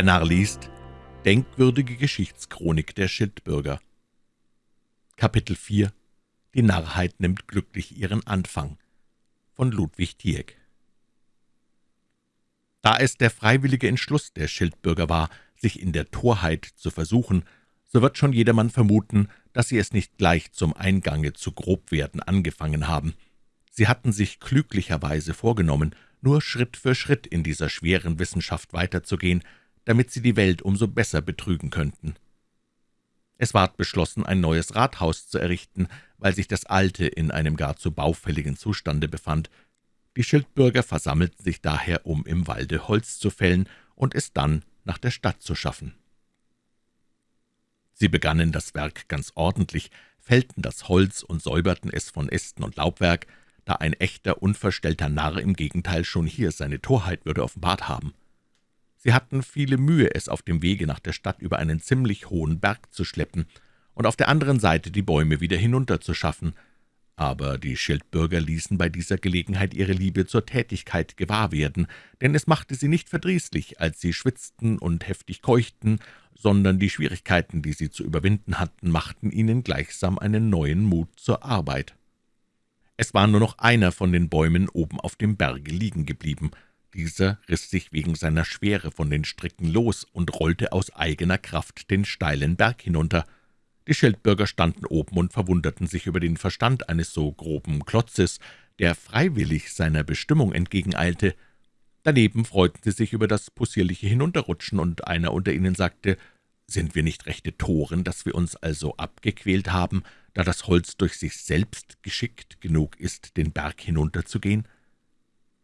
Der Narr liest Denkwürdige Geschichtschronik der Schildbürger. Kapitel 4 Die Narrheit nimmt glücklich ihren Anfang. Von Ludwig Tieck. Da es der freiwillige Entschluss der Schildbürger war, sich in der Torheit zu versuchen, so wird schon jedermann vermuten, dass sie es nicht gleich zum Eingange zu Grobwerden angefangen haben. Sie hatten sich klüglicherweise vorgenommen, nur Schritt für Schritt in dieser schweren Wissenschaft weiterzugehen, damit sie die Welt umso besser betrügen könnten. Es ward beschlossen, ein neues Rathaus zu errichten, weil sich das alte in einem gar zu baufälligen Zustande befand. Die Schildbürger versammelten sich daher, um im Walde Holz zu fällen und es dann nach der Stadt zu schaffen. Sie begannen das Werk ganz ordentlich, fällten das Holz und säuberten es von Ästen und Laubwerk, da ein echter, unverstellter Narr im Gegenteil schon hier seine Torheit würde offenbart haben. Sie hatten viele Mühe, es auf dem Wege nach der Stadt über einen ziemlich hohen Berg zu schleppen und auf der anderen Seite die Bäume wieder hinunterzuschaffen, aber die Schildbürger ließen bei dieser Gelegenheit ihre Liebe zur Tätigkeit gewahr werden, denn es machte sie nicht verdrießlich, als sie schwitzten und heftig keuchten, sondern die Schwierigkeiten, die sie zu überwinden hatten, machten ihnen gleichsam einen neuen Mut zur Arbeit. Es war nur noch einer von den Bäumen oben auf dem Berge liegen geblieben, dieser riss sich wegen seiner Schwere von den Stricken los und rollte aus eigener Kraft den steilen Berg hinunter. Die Schildbürger standen oben und verwunderten sich über den Verstand eines so groben Klotzes, der freiwillig seiner Bestimmung entgegeneilte. Daneben freuten sie sich über das possierliche Hinunterrutschen, und einer unter ihnen sagte, »Sind wir nicht rechte Toren, dass wir uns also abgequält haben, da das Holz durch sich selbst geschickt genug ist, den Berg hinunterzugehen?«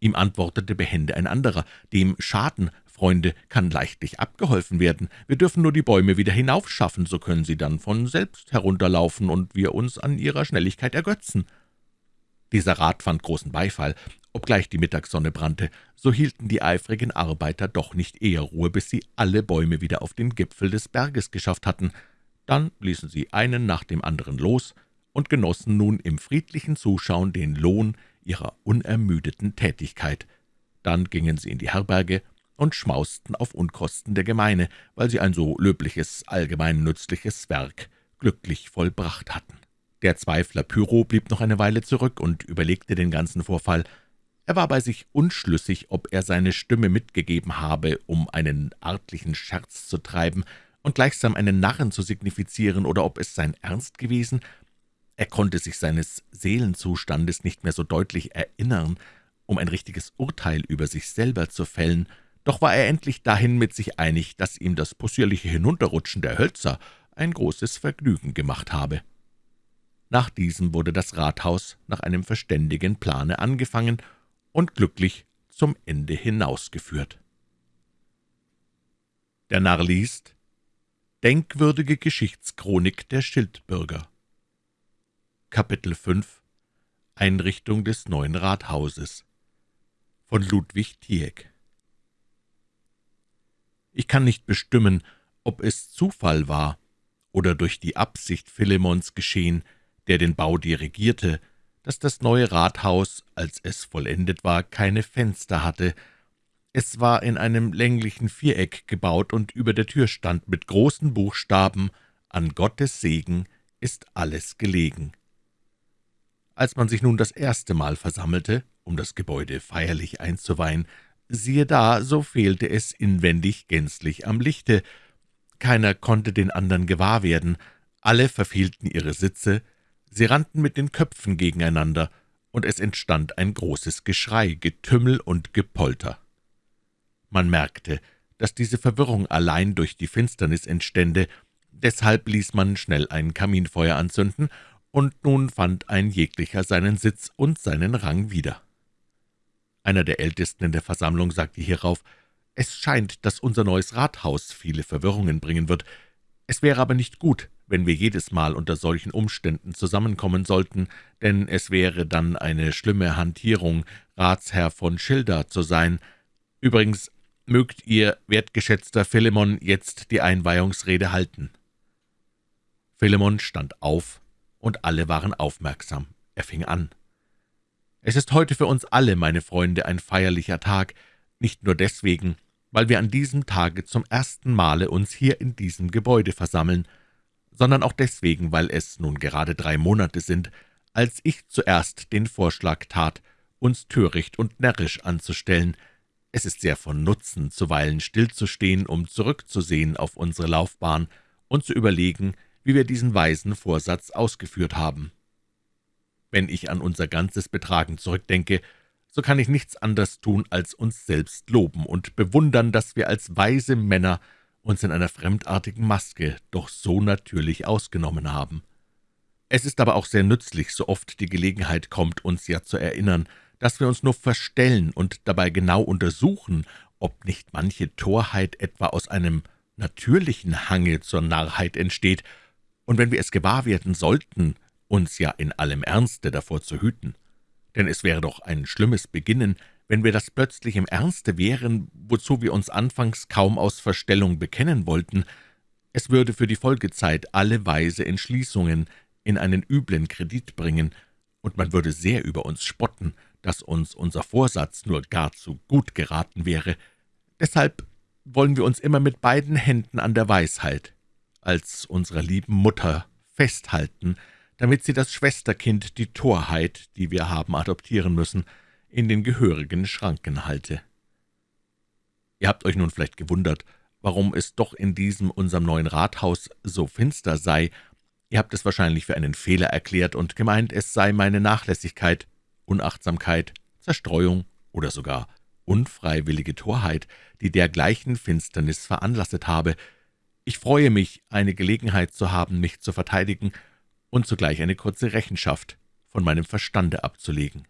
Ihm antwortete behende ein anderer, »Dem Schaden, Freunde, kann leichtlich abgeholfen werden. Wir dürfen nur die Bäume wieder hinaufschaffen, so können sie dann von selbst herunterlaufen und wir uns an ihrer Schnelligkeit ergötzen.« Dieser Rat fand großen Beifall. Obgleich die Mittagssonne brannte, so hielten die eifrigen Arbeiter doch nicht eher Ruhe, bis sie alle Bäume wieder auf den Gipfel des Berges geschafft hatten. Dann ließen sie einen nach dem anderen los und genossen nun im friedlichen Zuschauen den Lohn ihrer unermüdeten Tätigkeit. Dann gingen sie in die Herberge und schmausten auf Unkosten der Gemeine, weil sie ein so löbliches, allgemein nützliches Werk glücklich vollbracht hatten. Der Zweifler Pyro blieb noch eine Weile zurück und überlegte den ganzen Vorfall. Er war bei sich unschlüssig, ob er seine Stimme mitgegeben habe, um einen artlichen Scherz zu treiben und gleichsam einen Narren zu signifizieren, oder ob es sein Ernst gewesen, er konnte sich seines Seelenzustandes nicht mehr so deutlich erinnern, um ein richtiges Urteil über sich selber zu fällen, doch war er endlich dahin mit sich einig, dass ihm das possierliche Hinunterrutschen der Hölzer ein großes Vergnügen gemacht habe. Nach diesem wurde das Rathaus nach einem verständigen Plane angefangen und glücklich zum Ende hinausgeführt. Der Narr liest Denkwürdige Geschichtschronik der Schildbürger Kapitel 5 Einrichtung des neuen Rathauses von Ludwig Tieck Ich kann nicht bestimmen, ob es Zufall war oder durch die Absicht Philemons geschehen, der den Bau dirigierte, dass das neue Rathaus, als es vollendet war, keine Fenster hatte. Es war in einem länglichen Viereck gebaut, und über der Tür stand mit großen Buchstaben »An Gottes Segen ist alles gelegen«. Als man sich nun das erste Mal versammelte, um das Gebäude feierlich einzuweihen, siehe da, so fehlte es inwendig gänzlich am Lichte. Keiner konnte den anderen gewahr werden, alle verfehlten ihre Sitze, sie rannten mit den Köpfen gegeneinander, und es entstand ein großes Geschrei, Getümmel und Gepolter. Man merkte, dass diese Verwirrung allein durch die Finsternis entstände, deshalb ließ man schnell ein Kaminfeuer anzünden und nun fand ein jeglicher seinen Sitz und seinen Rang wieder. Einer der Ältesten in der Versammlung sagte hierauf, »Es scheint, dass unser neues Rathaus viele Verwirrungen bringen wird. Es wäre aber nicht gut, wenn wir jedes Mal unter solchen Umständen zusammenkommen sollten, denn es wäre dann eine schlimme Hantierung, Ratsherr von Schilda zu sein. Übrigens mögt ihr, wertgeschätzter Philemon, jetzt die Einweihungsrede halten.« Philemon stand auf, und alle waren aufmerksam. Er fing an. »Es ist heute für uns alle, meine Freunde, ein feierlicher Tag, nicht nur deswegen, weil wir an diesem Tage zum ersten Male uns hier in diesem Gebäude versammeln, sondern auch deswegen, weil es nun gerade drei Monate sind, als ich zuerst den Vorschlag tat, uns töricht und närrisch anzustellen. Es ist sehr von Nutzen, zuweilen stillzustehen, um zurückzusehen auf unsere Laufbahn und zu überlegen, wie wir diesen weisen Vorsatz ausgeführt haben. Wenn ich an unser ganzes Betragen zurückdenke, so kann ich nichts anderes tun, als uns selbst loben und bewundern, dass wir als weise Männer uns in einer fremdartigen Maske doch so natürlich ausgenommen haben. Es ist aber auch sehr nützlich, so oft die Gelegenheit kommt, uns ja zu erinnern, dass wir uns nur verstellen und dabei genau untersuchen, ob nicht manche Torheit etwa aus einem natürlichen Hange zur Narrheit entsteht, und wenn wir es gewahr werden sollten, uns ja in allem Ernste davor zu hüten. Denn es wäre doch ein schlimmes Beginnen, wenn wir das plötzlich im Ernste wären, wozu wir uns anfangs kaum aus Verstellung bekennen wollten. Es würde für die Folgezeit alle weise Entschließungen in einen üblen Kredit bringen, und man würde sehr über uns spotten, dass uns unser Vorsatz nur gar zu gut geraten wäre. Deshalb wollen wir uns immer mit beiden Händen an der Weisheit, als unserer lieben Mutter, festhalten, damit sie das Schwesterkind, die Torheit, die wir haben adoptieren müssen, in den gehörigen Schranken halte. Ihr habt euch nun vielleicht gewundert, warum es doch in diesem unserem neuen Rathaus so finster sei. Ihr habt es wahrscheinlich für einen Fehler erklärt und gemeint, es sei meine Nachlässigkeit, Unachtsamkeit, Zerstreuung oder sogar unfreiwillige Torheit, die dergleichen Finsternis veranlasset habe. Ich freue mich, eine Gelegenheit zu haben, mich zu verteidigen und zugleich eine kurze Rechenschaft von meinem Verstande abzulegen.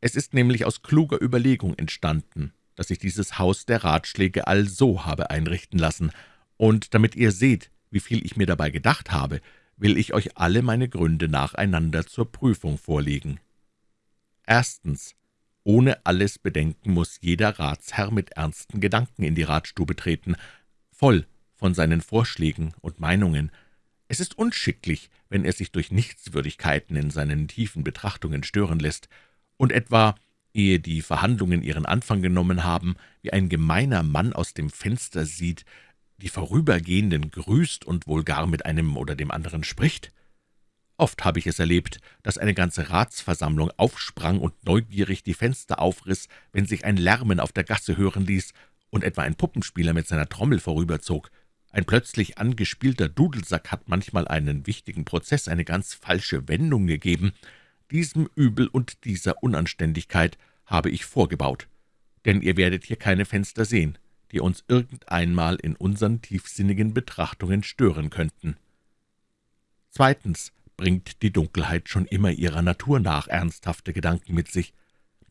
Es ist nämlich aus kluger Überlegung entstanden, dass ich dieses Haus der Ratschläge also habe einrichten lassen, und damit ihr seht, wie viel ich mir dabei gedacht habe, will ich euch alle meine Gründe nacheinander zur Prüfung vorlegen. Erstens. Ohne alles Bedenken muss jeder Ratsherr mit ernsten Gedanken in die Ratstube treten, voll von seinen Vorschlägen und Meinungen. Es ist unschicklich, wenn er sich durch Nichtswürdigkeiten in seinen tiefen Betrachtungen stören lässt und etwa, ehe die Verhandlungen ihren Anfang genommen haben, wie ein gemeiner Mann aus dem Fenster sieht, die Vorübergehenden grüßt und wohl gar mit einem oder dem anderen spricht. Oft habe ich es erlebt, dass eine ganze Ratsversammlung aufsprang und neugierig die Fenster aufriss, wenn sich ein Lärmen auf der Gasse hören ließ und etwa ein Puppenspieler mit seiner Trommel vorüberzog. Ein plötzlich angespielter Dudelsack hat manchmal einen wichtigen Prozess eine ganz falsche Wendung gegeben. Diesem Übel und dieser Unanständigkeit habe ich vorgebaut, denn ihr werdet hier keine Fenster sehen, die uns irgendeinmal in unseren tiefsinnigen Betrachtungen stören könnten. Zweitens bringt die Dunkelheit schon immer ihrer Natur nach ernsthafte Gedanken mit sich.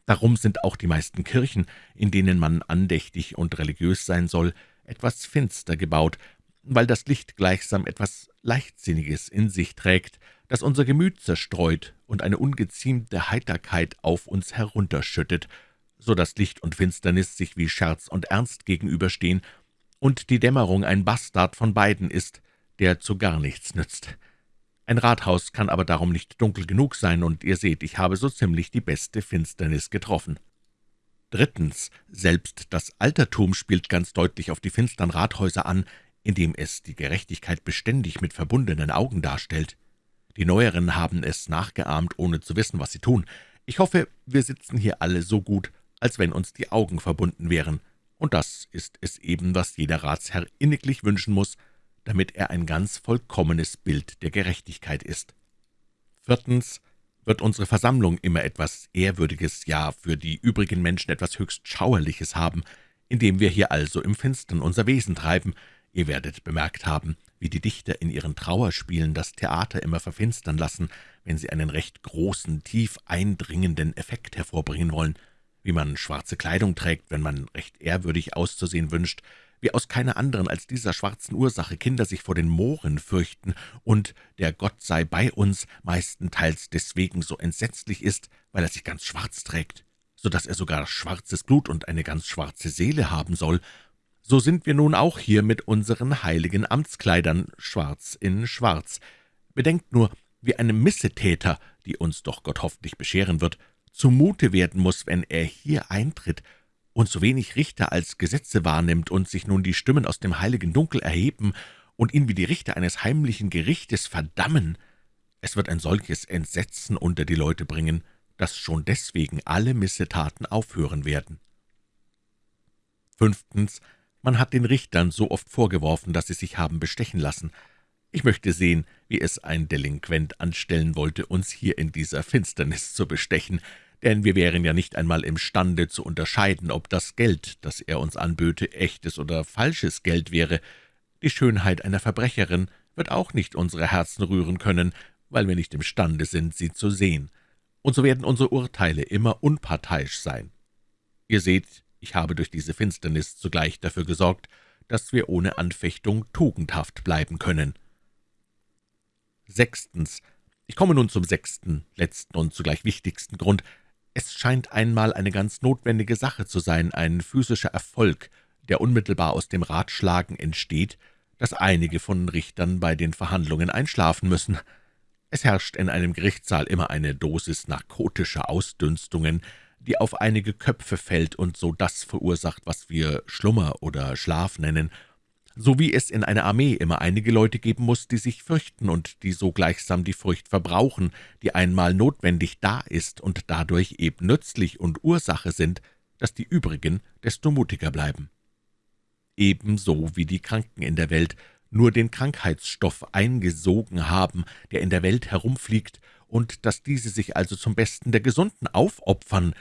Darum sind auch die meisten Kirchen, in denen man andächtig und religiös sein soll, etwas finster gebaut, weil das Licht gleichsam etwas Leichtsinniges in sich trägt, das unser Gemüt zerstreut und eine ungeziemte Heiterkeit auf uns herunterschüttet, so dass Licht und Finsternis sich wie Scherz und Ernst gegenüberstehen und die Dämmerung ein Bastard von beiden ist, der zu gar nichts nützt. Ein Rathaus kann aber darum nicht dunkel genug sein, und ihr seht, ich habe so ziemlich die beste Finsternis getroffen. Drittens, selbst das Altertum spielt ganz deutlich auf die finstern Rathäuser an, indem es die Gerechtigkeit beständig mit verbundenen Augen darstellt. Die Neueren haben es nachgeahmt, ohne zu wissen, was sie tun. Ich hoffe, wir sitzen hier alle so gut, als wenn uns die Augen verbunden wären, und das ist es eben, was jeder Ratsherr inniglich wünschen muss, damit er ein ganz vollkommenes Bild der Gerechtigkeit ist. Viertens wird unsere Versammlung immer etwas Ehrwürdiges, ja für die übrigen Menschen etwas höchst Schauerliches haben, indem wir hier also im Finstern unser Wesen treiben. Ihr werdet bemerkt haben, wie die Dichter in ihren Trauerspielen das Theater immer verfinstern lassen, wenn sie einen recht großen, tief eindringenden Effekt hervorbringen wollen, wie man schwarze Kleidung trägt, wenn man recht ehrwürdig auszusehen wünscht, wie aus keiner anderen als dieser schwarzen Ursache Kinder sich vor den Mohren fürchten und der Gott sei bei uns meistenteils deswegen so entsetzlich ist, weil er sich ganz schwarz trägt, so dass er sogar schwarzes Blut und eine ganz schwarze Seele haben soll, so sind wir nun auch hier mit unseren heiligen Amtskleidern schwarz in schwarz. Bedenkt nur, wie einem Missetäter, die uns doch Gott hoffentlich bescheren wird, zumute werden muss, wenn er hier eintritt und so wenig Richter als Gesetze wahrnimmt und sich nun die Stimmen aus dem heiligen Dunkel erheben und ihn wie die Richter eines heimlichen Gerichtes verdammen, es wird ein solches Entsetzen unter die Leute bringen, dass schon deswegen alle Missetaten aufhören werden. Fünftens. Man hat den Richtern so oft vorgeworfen, dass sie sich haben bestechen lassen. Ich möchte sehen, wie es ein Delinquent anstellen wollte, uns hier in dieser Finsternis zu bestechen, denn wir wären ja nicht einmal imstande zu unterscheiden, ob das Geld, das er uns anböte, echtes oder falsches Geld wäre. Die Schönheit einer Verbrecherin wird auch nicht unsere Herzen rühren können, weil wir nicht imstande sind, sie zu sehen. Und so werden unsere Urteile immer unparteiisch sein. Ihr seht, ich habe durch diese Finsternis zugleich dafür gesorgt, dass wir ohne Anfechtung tugendhaft bleiben können. Sechstens. Ich komme nun zum sechsten, letzten und zugleich wichtigsten Grund, es scheint einmal eine ganz notwendige Sache zu sein, ein physischer Erfolg, der unmittelbar aus dem Ratschlagen entsteht, dass einige von Richtern bei den Verhandlungen einschlafen müssen. Es herrscht in einem Gerichtssaal immer eine Dosis narkotischer Ausdünstungen, die auf einige Köpfe fällt und so das verursacht, was wir Schlummer oder Schlaf nennen, so wie es in einer Armee immer einige Leute geben muss, die sich fürchten und die so gleichsam die Furcht verbrauchen, die einmal notwendig da ist und dadurch eben nützlich und Ursache sind, dass die übrigen desto mutiger bleiben. Ebenso wie die Kranken in der Welt nur den Krankheitsstoff eingesogen haben, der in der Welt herumfliegt, und dass diese sich also zum Besten der Gesunden aufopfern,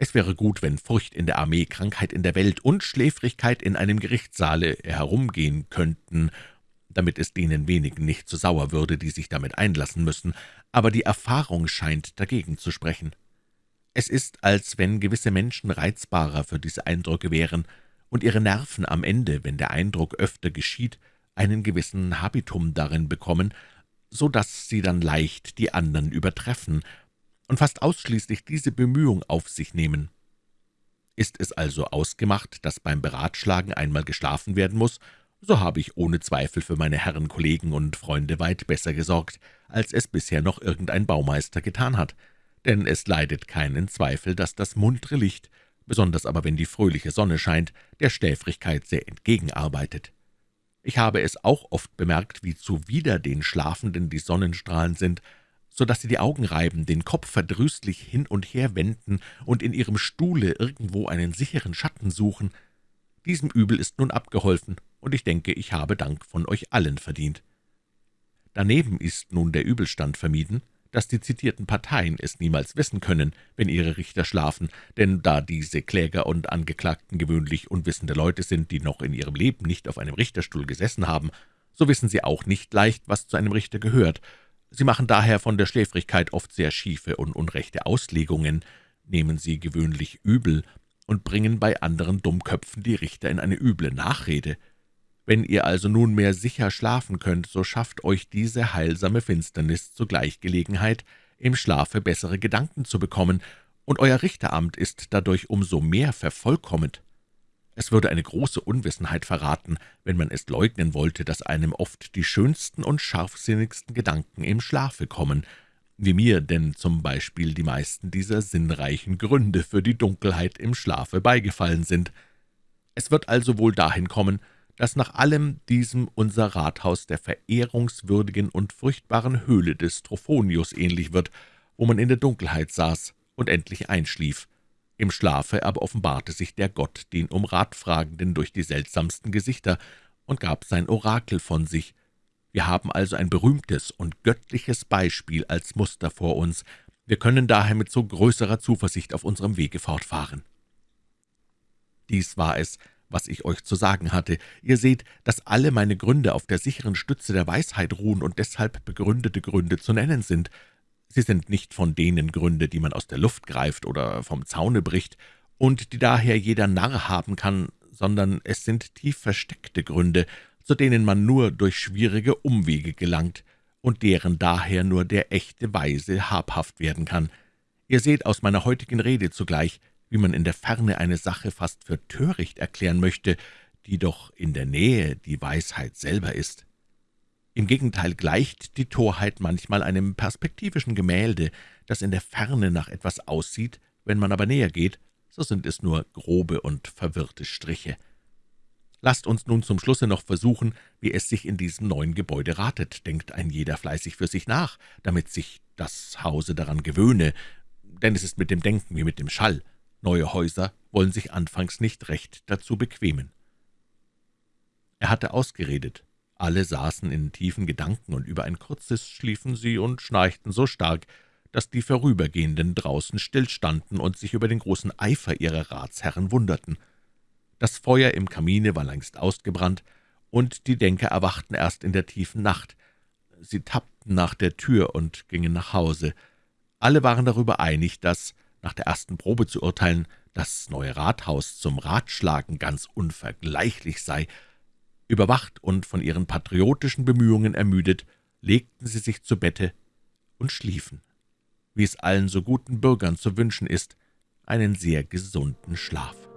es wäre gut, wenn Furcht in der Armee, Krankheit in der Welt und Schläfrigkeit in einem Gerichtssaale herumgehen könnten, damit es denen wenigen nicht zu sauer würde, die sich damit einlassen müssen, aber die Erfahrung scheint dagegen zu sprechen. Es ist, als wenn gewisse Menschen reizbarer für diese Eindrücke wären und ihre Nerven am Ende, wenn der Eindruck öfter geschieht, einen gewissen Habitum darin bekommen, so dass sie dann leicht die anderen übertreffen, und fast ausschließlich diese Bemühung auf sich nehmen. Ist es also ausgemacht, dass beim Beratschlagen einmal geschlafen werden muss, so habe ich ohne Zweifel für meine Herren Kollegen und Freunde weit besser gesorgt, als es bisher noch irgendein Baumeister getan hat, denn es leidet keinen Zweifel, dass das muntere Licht, besonders aber wenn die fröhliche Sonne scheint, der Schläfrigkeit sehr entgegenarbeitet. Ich habe es auch oft bemerkt, wie zuwider den Schlafenden die Sonnenstrahlen sind, so dass sie die Augen reiben, den Kopf verdrüßlich hin und her wenden und in ihrem Stuhle irgendwo einen sicheren Schatten suchen. Diesem Übel ist nun abgeholfen, und ich denke, ich habe Dank von euch allen verdient. Daneben ist nun der Übelstand vermieden, dass die zitierten Parteien es niemals wissen können, wenn ihre Richter schlafen, denn da diese Kläger und Angeklagten gewöhnlich unwissende Leute sind, die noch in ihrem Leben nicht auf einem Richterstuhl gesessen haben, so wissen sie auch nicht leicht, was zu einem Richter gehört, Sie machen daher von der Schläfrigkeit oft sehr schiefe und unrechte Auslegungen, nehmen sie gewöhnlich übel und bringen bei anderen Dummköpfen die Richter in eine üble Nachrede. Wenn ihr also nunmehr sicher schlafen könnt, so schafft euch diese heilsame Finsternis zugleich Gelegenheit, im Schlafe bessere Gedanken zu bekommen, und euer Richteramt ist dadurch umso mehr vervollkomment. Es würde eine große Unwissenheit verraten, wenn man es leugnen wollte, dass einem oft die schönsten und scharfsinnigsten Gedanken im Schlafe kommen, wie mir denn zum Beispiel die meisten dieser sinnreichen Gründe für die Dunkelheit im Schlafe beigefallen sind. Es wird also wohl dahin kommen, dass nach allem diesem unser Rathaus der verehrungswürdigen und furchtbaren Höhle des Trophonius ähnlich wird, wo man in der Dunkelheit saß und endlich einschlief. Im Schlafe aber offenbarte sich der Gott den um Rat Fragenden durch die seltsamsten Gesichter und gab sein Orakel von sich. Wir haben also ein berühmtes und göttliches Beispiel als Muster vor uns. Wir können daher mit so größerer Zuversicht auf unserem Wege fortfahren. Dies war es, was ich euch zu sagen hatte. Ihr seht, dass alle meine Gründe auf der sicheren Stütze der Weisheit ruhen und deshalb begründete Gründe zu nennen sind. Sie sind nicht von denen Gründe, die man aus der Luft greift oder vom Zaune bricht und die daher jeder Narr haben kann, sondern es sind tief versteckte Gründe, zu denen man nur durch schwierige Umwege gelangt und deren daher nur der echte Weise habhaft werden kann. Ihr seht aus meiner heutigen Rede zugleich, wie man in der Ferne eine Sache fast für töricht erklären möchte, die doch in der Nähe die Weisheit selber ist. Im Gegenteil gleicht die Torheit manchmal einem perspektivischen Gemälde, das in der Ferne nach etwas aussieht, wenn man aber näher geht, so sind es nur grobe und verwirrte Striche. Lasst uns nun zum Schlusse noch versuchen, wie es sich in diesem neuen Gebäude ratet, denkt ein jeder fleißig für sich nach, damit sich das Hause daran gewöhne, denn es ist mit dem Denken wie mit dem Schall. Neue Häuser wollen sich anfangs nicht recht dazu bequemen. Er hatte ausgeredet. Alle saßen in tiefen Gedanken, und über ein kurzes schliefen sie und schnarchten so stark, dass die Vorübergehenden draußen stillstanden und sich über den großen Eifer ihrer Ratsherren wunderten. Das Feuer im Kamine war längst ausgebrannt, und die Denker erwachten erst in der tiefen Nacht. Sie tappten nach der Tür und gingen nach Hause. Alle waren darüber einig, dass, nach der ersten Probe zu urteilen, das neue Rathaus zum Ratschlagen ganz unvergleichlich sei. Überwacht und von ihren patriotischen Bemühungen ermüdet, legten sie sich zu Bette und schliefen, wie es allen so guten Bürgern zu wünschen ist, einen sehr gesunden Schlaf.